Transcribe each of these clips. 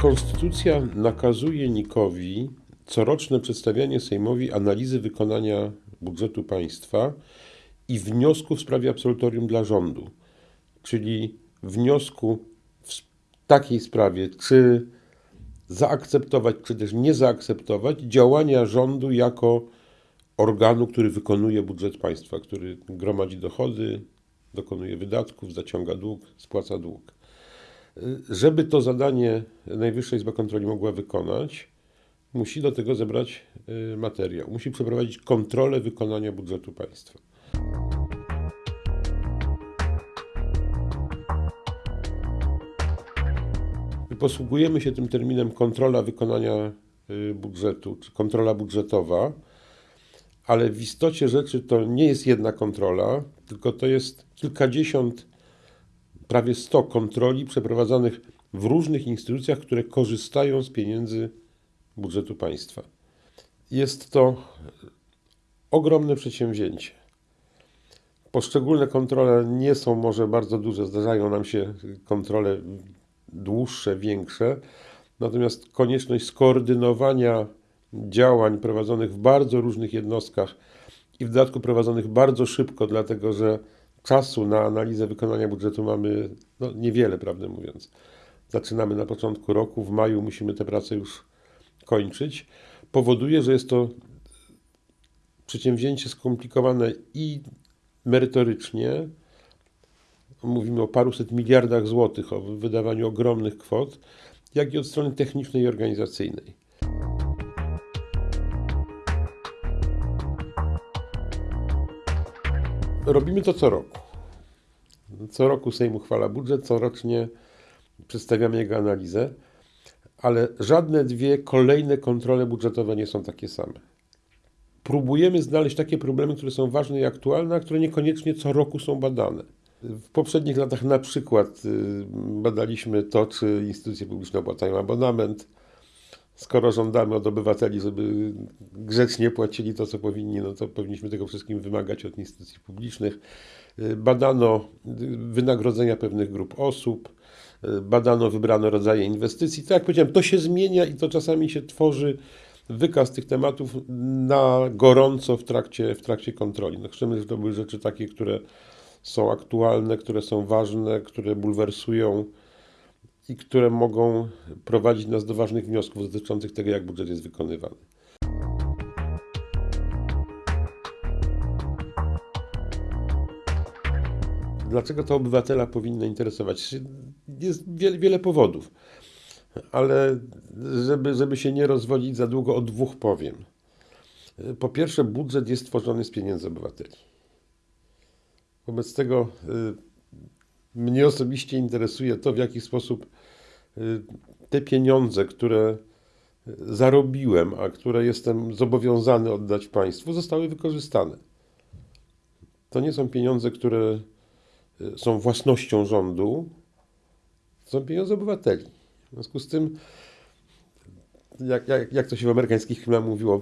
Konstytucja nakazuje Nikowi coroczne przedstawianie Sejmowi analizy wykonania budżetu państwa i wniosku w sprawie absolutorium dla rządu, czyli wniosku w takiej sprawie, czy zaakceptować, czy też nie zaakceptować działania rządu jako organu, który wykonuje budżet państwa, który gromadzi dochody, dokonuje wydatków, zaciąga dług, spłaca dług. Żeby to zadanie Najwyższa Izba Kontroli mogła wykonać, musi do tego zebrać y, materiał, musi przeprowadzić kontrolę wykonania budżetu państwa. Posługujemy się tym terminem kontrola wykonania y, budżetu, czy kontrola budżetowa, ale w istocie rzeczy to nie jest jedna kontrola, tylko to jest kilkadziesiąt, prawie sto kontroli przeprowadzanych w różnych instytucjach, które korzystają z pieniędzy budżetu państwa. Jest to ogromne przedsięwzięcie. Poszczególne kontrole nie są może bardzo duże, zdarzają nam się kontrole dłuższe, większe, natomiast konieczność skoordynowania działań prowadzonych w bardzo różnych jednostkach i w dodatku prowadzonych bardzo szybko, dlatego że czasu na analizę wykonania budżetu mamy no, niewiele, prawdę mówiąc. Zaczynamy na początku roku, w maju musimy tę pracę już kończyć, powoduje, że jest to przedsięwzięcie skomplikowane i merytorycznie. Mówimy o paruset miliardach złotych, o wydawaniu ogromnych kwot, jak i od strony technicznej i organizacyjnej. Robimy to co roku. Co roku Sejm uchwala budżet, corocznie przedstawiamy jego analizę, ale żadne dwie kolejne kontrole budżetowe nie są takie same. Próbujemy znaleźć takie problemy, które są ważne i aktualne, a które niekoniecznie co roku są badane. W poprzednich latach na przykład y, badaliśmy to, czy instytucje publiczne opłacają abonament, skoro żądamy od obywateli, żeby grzecznie płacili to, co powinni, no to powinniśmy tego wszystkim wymagać od instytucji publicznych. Badano wynagrodzenia pewnych grup osób, badano wybrane rodzaje inwestycji. Tak jak powiedziałem, to się zmienia i to czasami się tworzy wykaz tych tematów na gorąco w trakcie, w trakcie kontroli. No chcemy, żeby to były rzeczy takie, które są aktualne, które są ważne, które bulwersują i które mogą prowadzić nas do ważnych wniosków dotyczących tego, jak budżet jest wykonywany. Dlaczego to obywatela powinno interesować? Jest wiele, wiele powodów, ale żeby, żeby się nie rozwodzić za długo, o dwóch powiem. Po pierwsze, budżet jest tworzony z pieniędzy obywateli. Wobec tego y, mnie osobiście interesuje to, w jaki sposób y, te pieniądze, które zarobiłem, a które jestem zobowiązany oddać państwu, zostały wykorzystane. To nie są pieniądze, które y, są własnością rządu, to są pieniądze obywateli. W związku z tym, jak, jak, jak to się w amerykańskich filmach mówiło,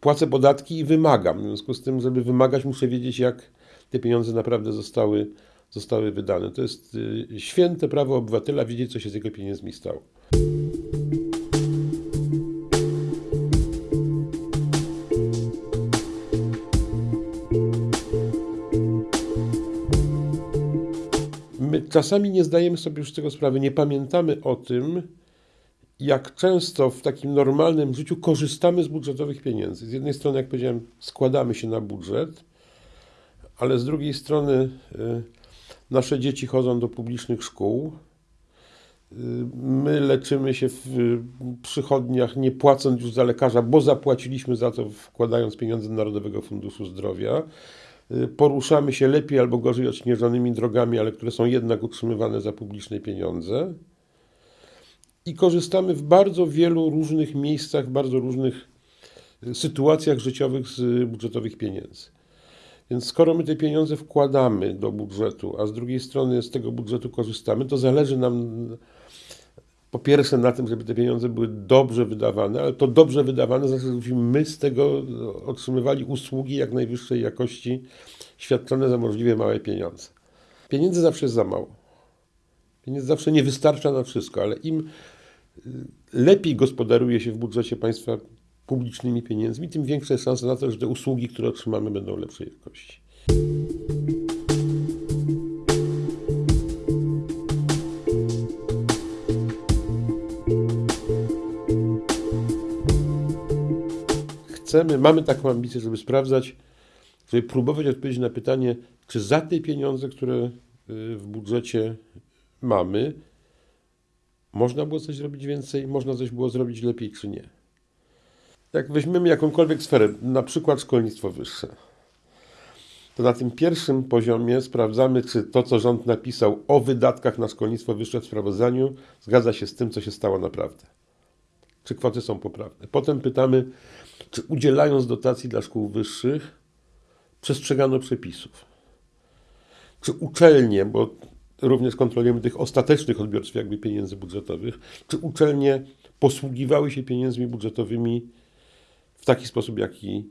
płacę podatki i wymagam. W związku z tym, żeby wymagać, muszę wiedzieć, jak te pieniądze naprawdę zostały zostały wydane. To jest y, święte prawo obywatela wiedzieć, co się z jego pieniędzmi stało. My czasami nie zdajemy sobie już z tego sprawy, nie pamiętamy o tym, jak często w takim normalnym życiu korzystamy z budżetowych pieniędzy. Z jednej strony, jak powiedziałem, składamy się na budżet, ale z drugiej strony y, Nasze dzieci chodzą do publicznych szkół. My leczymy się w przychodniach, nie płacąc już za lekarza, bo zapłaciliśmy za to, wkładając pieniądze do Narodowego Funduszu Zdrowia. Poruszamy się lepiej albo gorzej odśnieżonymi drogami, ale które są jednak utrzymywane za publiczne pieniądze. I korzystamy w bardzo wielu różnych miejscach, w bardzo różnych sytuacjach życiowych z budżetowych pieniędzy. Więc skoro my te pieniądze wkładamy do budżetu, a z drugiej strony z tego budżetu korzystamy, to zależy nam po pierwsze na tym, żeby te pieniądze były dobrze wydawane, ale to dobrze wydawane znaczy, żebyśmy my z tego otrzymywali usługi jak najwyższej jakości, świadczone za możliwie małe pieniądze. Pieniędzy zawsze jest za mało. Pieniędzy zawsze nie wystarcza na wszystko, ale im lepiej gospodaruje się w budżecie państwa publicznymi pieniędzmi, tym większa jest szansa na to, że te usługi, które otrzymamy, będą lepszej jakości. Chcemy, mamy taką ambicję, żeby sprawdzać, żeby próbować odpowiedzieć na pytanie, czy za te pieniądze, które y, w budżecie mamy, można było coś zrobić więcej, można coś było zrobić lepiej, czy nie. Jak weźmiemy jakąkolwiek sferę, na przykład szkolnictwo wyższe, to na tym pierwszym poziomie sprawdzamy, czy to, co rząd napisał o wydatkach na szkolnictwo wyższe w sprawozdaniu, zgadza się z tym, co się stało naprawdę. Czy kwoty są poprawne. Potem pytamy, czy udzielając dotacji dla szkół wyższych, przestrzegano przepisów. Czy uczelnie, bo również kontrolujemy tych ostatecznych odbiorców jakby pieniędzy budżetowych, czy uczelnie posługiwały się pieniędzmi budżetowymi w taki sposób, jaki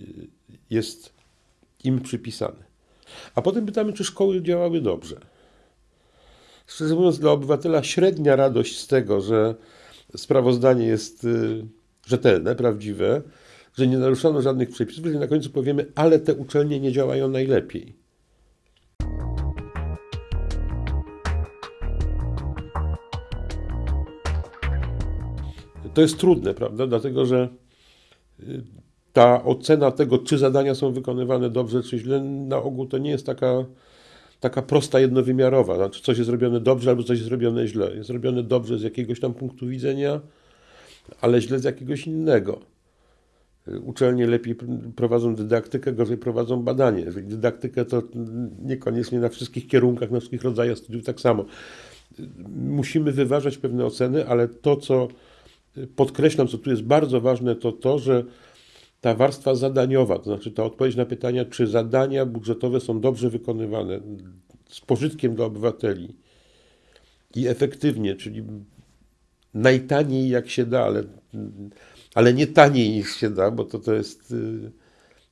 y, jest im przypisany. A potem pytamy, czy szkoły działały dobrze. Szczerze mówiąc, dla obywatela średnia radość z tego, że sprawozdanie jest y, rzetelne, prawdziwe, że nie naruszono żadnych przepisów, że na końcu powiemy, ale te uczelnie nie działają najlepiej. To jest trudne, prawda? Dlatego, że ta ocena tego, czy zadania są wykonywane dobrze, czy źle, na ogół to nie jest taka, taka prosta, jednowymiarowa. Znaczy, coś jest zrobione dobrze, albo coś jest zrobione źle. Jest zrobione dobrze z jakiegoś tam punktu widzenia, ale źle z jakiegoś innego. Uczelnie lepiej prowadzą dydaktykę, gorzej prowadzą badanie. Dydaktykę, to niekoniecznie na wszystkich kierunkach, na wszystkich rodzajach studiów tak samo. Musimy wyważać pewne oceny, ale to, co podkreślam, co tu jest bardzo ważne, to to, że ta warstwa zadaniowa, to znaczy ta odpowiedź na pytania, czy zadania budżetowe są dobrze wykonywane, z pożytkiem dla obywateli i efektywnie, czyli najtaniej jak się da, ale, ale nie taniej niż się da, bo to, to jest y,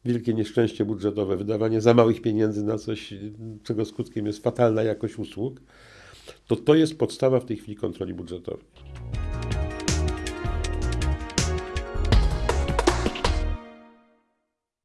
wielkie nieszczęście budżetowe, wydawanie za małych pieniędzy na coś, czego skutkiem jest fatalna jakość usług, to to jest podstawa w tej chwili kontroli budżetowej.